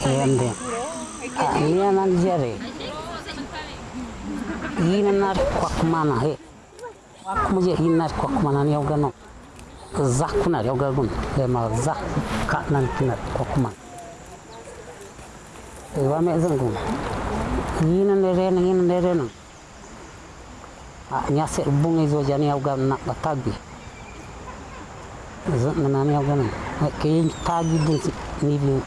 grande. Mia mangiare. Yinar kwakmana he. Kwakmuje yinar kwakmana ni ogano. Zakuna yogagun. Ema zak katnan kinar kwakman. Ewa me zangun. Yinan rena yinan rena. Nyase bungi itu jani yogan nak batagi. Zan nanani yogan. Kayin tagi din ni.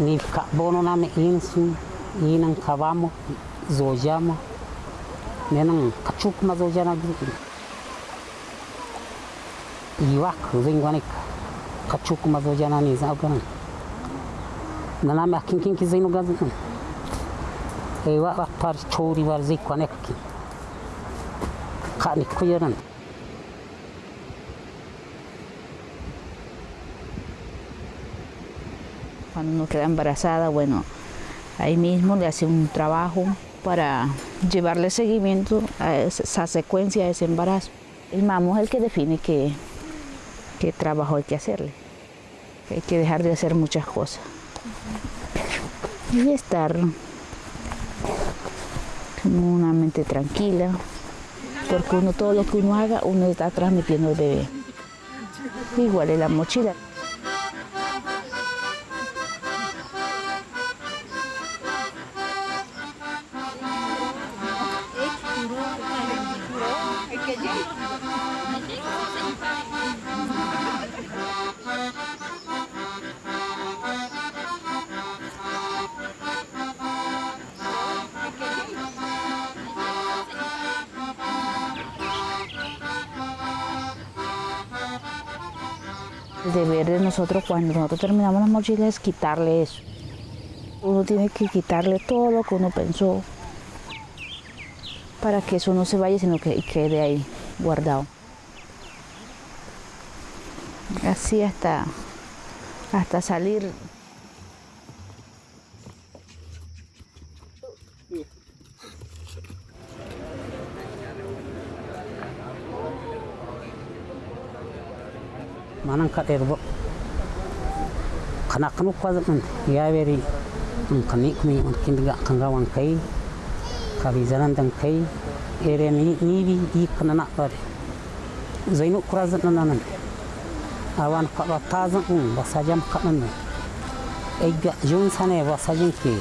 ni kabono nikabono insu ina kavamo zojama nenan kachukuma zojana iwak zingwanik kachukuma zojana ni zaganan naname akinkinki zinu gazikan ewa par chori war zikwanek kani kuyaran Cuando uno queda embarazada, bueno, ahí mismo le hace un trabajo para llevarle seguimiento a esa secuencia de ese embarazo. El mamo es el que define qué, qué trabajo hay que hacerle. Hay que dejar de hacer muchas cosas. Y estar con una mente tranquila, porque uno todo lo que uno haga, uno está transmitiendo al bebé. Igual en la mochila. El deber de nosotros cuando nosotros terminamos las mochilas es quitarle eso. Uno tiene que quitarle todo lo que uno pensó para que eso no se vaya, sino que quede ahí guardado. Así hasta, hasta salir. manan kaɗer bo kana kanu kwazan ya beri. In kani kabizan dan kai eremi ni bi di kanana bare zainu kurazan nanan awan qaba tazan un basajam qanan ega jun sane basajin ki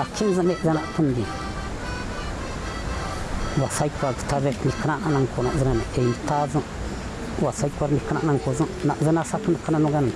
akin zane zana kundi wasai kwa tabe ni kana anan kono zana e tazan wasai kwa ni kana anan ko zana zana sakun kana no ganan